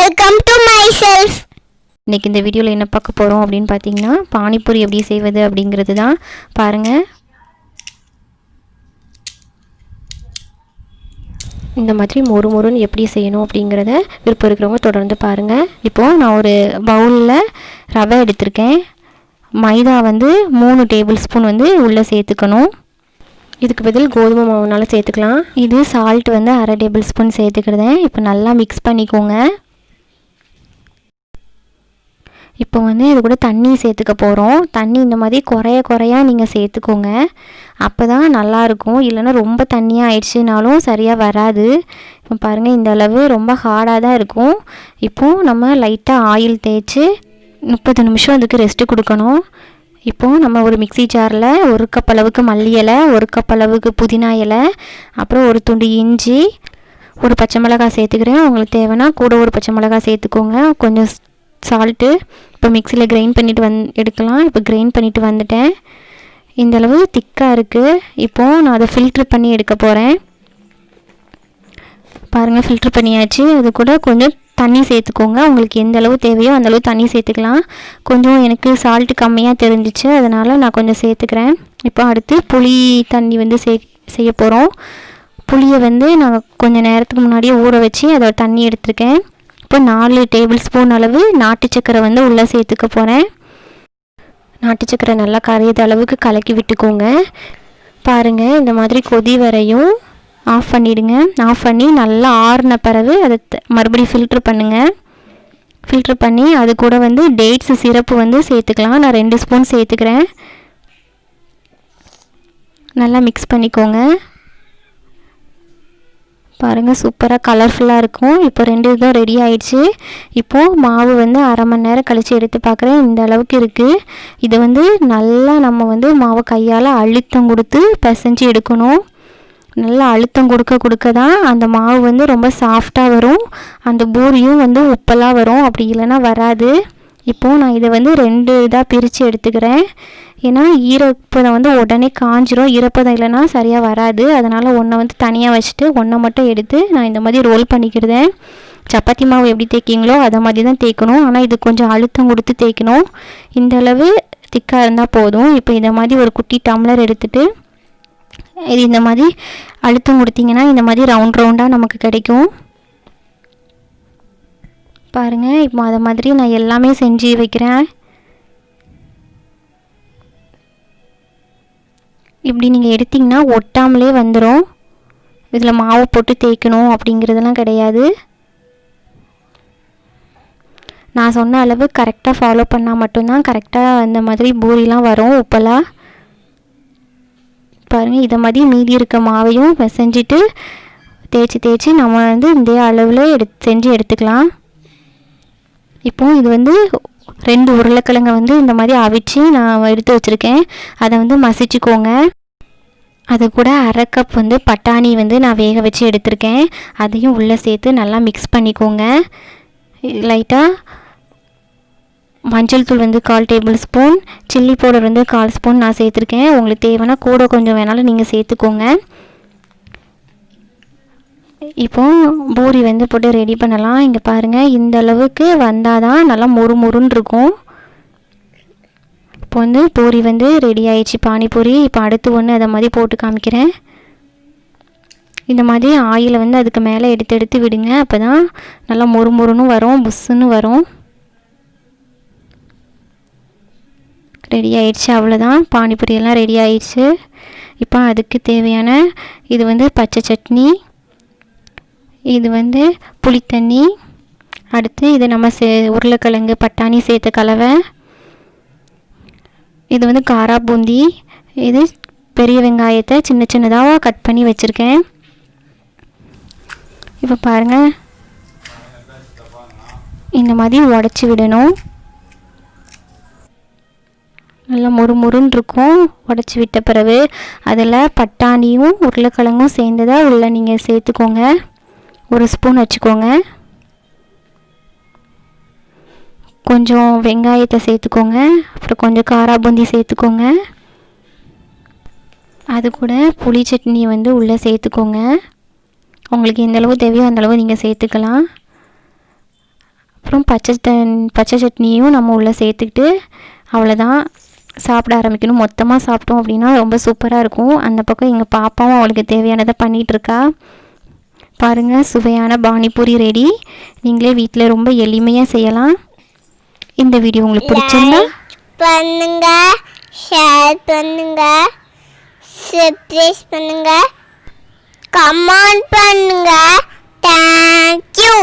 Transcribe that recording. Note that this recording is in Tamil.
வெல்கம் டு மை செல்ஃப் இன்றைக்கி இந்த வீடியோவில் என்ன பார்க்க போகிறோம் அப்படின்னு பார்த்தீங்கன்னா பானிபூரி எப்படி செய்வது அப்படிங்கிறது தான் பாருங்கள் இந்த மாதிரி மொறு மொறுன்னு எப்படி செய்யணும் அப்படிங்கிறத விருப்பம் இருக்கிறவங்க தொடர்ந்து பாருங்கள் இப்போது நான் ஒரு பவுலில் ரவை எடுத்திருக்கேன். மைதா வந்து மூணு டேபிள் ஸ்பூன் வந்து உள்ளே சேர்த்துக்கணும். இதுக்கு பதில் கோதுமை மாவுனாலும் சேர்த்துக்கலாம். இது சால்ட் வந்து அரை டேபிள் ஸ்பூன் சேர்த்துக்கிறதேன் இப்போ நல்லா மிக்ஸ் பண்ணிக்கோங்க. இப்போ வந்து இது கூட தண்ணி சேர்த்துக்க போகிறோம் தண்ணி இந்த மாதிரி குறைய குறையா நீங்கள் சேர்த்துக்கோங்க. அப்போ தான் நல்லாயிருக்கும் இல்லைன்னா ரொம்ப தண்ணியாக ஆயிடுச்சுனாலும் சரியாக வராது. இப்போ பாருங்கள் இந்த அளவு ரொம்ப ஹார்டாக தான் இருக்கும். இப்போது நம்ம லைட்டாக ஆயில் தேய்ச்சி முப்பது நிமிஷம் அதுக்கு ரெஸ்ட்டு கொடுக்கணும். இப்போது நம்ம ஒரு மிக்ஸி ஜாரில் ஒரு கப் அளவுக்கு மல்லி இலை ஒரு கப் அளவுக்கு புதினா இலை அப்புறம் ஒரு துண்டு இஞ்சி ஒரு பச்சை மிளகாய் சேர்த்துக்கிறேன். உங்களுக்கு தேவைன்னா கூட ஒரு பச்சை மிளகாய் சேர்த்துக்கோங்க. கொஞ்சம் சால்ட்டு இப்போ மிக்சியில் கிரைண்ட் பண்ணிவிட்டு வந் எடுக்கலாம். இப்போ கிரைண்ட் பண்ணிவிட்டு வந்துட்டேன். இந்த அளவு திக்காக இருக்குது இப்போது நான் அதை ஃபில்ட்ரு பண்ணி எடுக்க போகிறேன் பாருங்கள் ஃபில்ட்ரு பண்ணியாச்சு. அது கூட கொஞ்சம் தண்ணி சேர்த்துக்கோங்க. உங்களுக்கு எந்த அளவு தேவையோ அந்தளவு தண்ணி சேர்த்துக்கலாம். கொஞ்சம் எனக்கு சால்ட்டு கம்மியாக தெரிஞ்சிச்சு. அதனால் நான் கொஞ்சம் சேர்த்துக்கிறேன். இப்போ அடுத்து புளி தண்ணி வந்து சே செய்ய போகிறோம் புளியை வந்து நான் கொஞ்சம் நேரத்துக்கு முன்னாடியே ஊற வச்சு அதோட தண்ணி எடுத்திருக்கேன். இப்போ நாலு டேபிள் ஸ்பூன் அளவு நாட்டு சக்கரை வந்து உள்ளே சேர்த்துக்க போகிறேன். நாட்டு சக்கரை நல்லா கரையிற அளவுக்கு கலக்கி விட்டுக்கோங்க. பாருங்கள் இந்த மாதிரி கொதி வரையும் ஆஃப் பண்ணிவிடுங்க ஆஃப் பண்ணி நல்லா ஆறின பிறகு அதை மறுபடியும் ஃபில்ட்ரு பண்ணுங்கள் ஃபில்ட்ரு பண்ணி அது கூட வந்து டேட்ஸ் சிரப்பு வந்து சேர்த்துக்கலாம். நான் ரெண்டு ஸ்பூன் சேர்த்துக்கிறேன். நல்லா மிக்ஸ் பண்ணிக்கோங்க. பாருங்கள் சூப்பராக கலர்ஃபுல்லாக இருக்கும். இப்போ ரெண்டு இதுவும் ரெடி ஆயிடுச்சு. இப்போது மாவு வந்து அரை மணி நேரம் கழித்து எடுத்து பார்க்குறேன் இந்த அளவுக்கு இருக்குது இதை வந்து நல்லா நம்ம வந்து மாவை கையால் அழுத்தம் கொடுத்து பிசைஞ்சு எடுக்கணும். நல்லா அழுத்தம் கொடுக்க கொடுக்க தான் அந்த மாவு வந்து ரொம்ப சாஃப்டாக வரும். அந்த பூரியும் வந்து உப்பெல்லாம் வரும். அப்படி இல்லைன்னா வராது. இப்போது நான் இதை வந்து ரெண்டு இதாக பிரித்து எடுத்துக்கிறேன். ஏன்னா ஈரப்பதம் வந்து உடனே காஞ்சிரும். ஈரப்பதம் இல்லைன்னா சரியாக வராது. அதனால் ஒன்றை வந்து தனியாக வச்சுட்டு ஒன்றை மட்டும் எடுத்து நான் இந்த மாதிரி ரோல் பண்ணிக்கிறேன். சப்பாத்தி மாவு எப்படி தேய்க்கிங்களோ அதை மாதிரி தான் தேய்க்கணும். ஆனால் இது கொஞ்சம் அழுத்தம் கொடுத்து தேய்க்கணும். இந்தளவு திக்காக இருந்தால் போதும். இப்போ இந்த மாதிரி ஒரு குட்டி டம்ளர் எடுத்துகிட்டு இது இந்த மாதிரி அழுத்தம் கொடுத்தீங்கன்னா இந்த மாதிரி ரவுண்ட் ரவுண்டாக நமக்கு கிடைக்கும். பாருங்கள் இப்போ அதை மாதிரி நான் எல்லாமே செஞ்சு வைக்கிறேன். இப்படி நீங்கள் எடுத்திங்கன்னா ஒட்டாமலே வந்துடும் இதில் மாவு போட்டு தேய்க்கணும் அப்படிங்கிறதெல்லாம் கிடையாது. நான் சொன்ன அளவு கரெக்டாக ஃபாலோ பண்ணால் மட்டும்தான் கரெக்டாக அந்த மாதிரி பூரிலாம் வரும் உப்பெல்லாம். பாருங்கள் இதை மாதிரி மீதி இருக்க மாவையும் செஞ்சுட்டு தேய்ச்சி தேய்ச்சி நம்ம வந்து இந்த அளவில் எடு செஞ்சு எடுத்துக்கலாம். இப்போ இது வந்து ரெண்டு உருளைக்கிழங்கை வந்து இந்த மாதிரி அவிச்சு நான் எடுத்து வச்சுருக்கேன். அதை வந்து மசிச்சுக்கோங்க. அது கூட அரை கப் வந்து பட்டாணி வந்து நான் வேக வச்சு எடுத்திருக்கேன். அதையும் உள்ளே சேர்த்து நல்லா மிக்ஸ் பண்ணிக்கோங்க. லைட்டாக மஞ்சள் தூள் வந்து கால் டேபிள் ஸ்பூன் சில்லி பவுடர் வந்து கால் ஸ்பூன் நான் சேர்த்துருக்கேன். உங்களுக்கு தேவைன்னா கூட கொஞ்சம் வேணாலும் நீங்கள் சேர்த்துக்கோங்க. இப்போ பூரி வந்து போட்டு ரெடி பண்ணலாம். இங்கே பாருங்கள் இந்த அளவுக்கு வந்தால் தான் நல்லா மொறு மொறுன்னு இருக்கும். இப்போ வந்து பூரி வந்து ரெடி ஆயிடுச்சு. பானிபூரி இப்போ அடுத்து ஒன்று அதை மாதிரி போட்டு காமிக்கிறேன். இந்த மாதிரி ஆயிலை வந்து அதுக்கு மேலே எடுத்து எடுத்து விடுங்க. அப்போ தான் நல்லா மொறு மொறுன்னு வரும் புஸ்ஸுன்னு வரும். ரெடி ஆயிடுச்சு அவ்வளோதான் பானிபூரியெல்லாம் ரெடி ஆயிடுச்சு. இப்போ அதுக்கு தேவையான இது வந்து பச்சை சட்னி இது வந்து புளித்தண்ணி. அடுத்து இது நம்ம சே உருளைக்கிழங்கு பட்டாணி சேர்த்த கலவை. இது வந்து காரா பூந்தி. இது பெரிய வெங்காயத்தை சின்ன சின்னதாக கட் பண்ணி வச்சுருக்கேன். இப்போ பாருங்கள் இந்த மாதிரி உடச்சி விடணும். நல்லா மொறு மொறுன்னு இருக்கும். உடச்சி விட்ட பிறகு அதில் பட்டாணியும் உருளைக்கிழங்கும் சேர்ந்ததாக உள்ள நீங்கள் சேர்த்துக்கோங்க. ஒரு ஸ்பூன் வச்சுக்கோங்க. கொஞ்சம் வெங்காயத்தை சேர்த்துக்கோங்க. அப்புறம் கொஞ்சம் காரா பூந்தி சேர்த்துக்கோங்க. அது கூட புளி சட்னி வந்து உள்ளே சேர்த்துக்கோங்க. உங்களுக்கு எந்த அளவு தேவையோ அந்த அளவு நீங்கள் சேர்த்துக்கலாம். அப்புறம் பச்சை தன் பச்சை சட்னியும் நம்ம உள்ளே சேர்த்துக்கிட்டு அவ்வளோதான் சாப்பிட ஆரம்பிக்கணும். மொத்தமாக சாப்பிட்டோம் அப்படின்னா ரொம்ப சூப்பராக இருக்கும். அந்த பக்கம் எங்கள் பாப்பாவும் அவளுக்கு தேவையானதை பண்ணிகிட்ருக்கா பாருங்கள் சுவையான பானிபூரி ரெடி நீங்களே வீட்டில் ரொம்ப எளிமையாக செய்யலாம். இந்த வீடியோ உங்களுக்கு பிடிச்சிருந்தா பண்ணுங்க ஷேர் பண்ணுங்க சப்ஸ்கிரைப் பண்ணுங்க கமெண்ட் பண்ணுங்க. தேங்க்யூ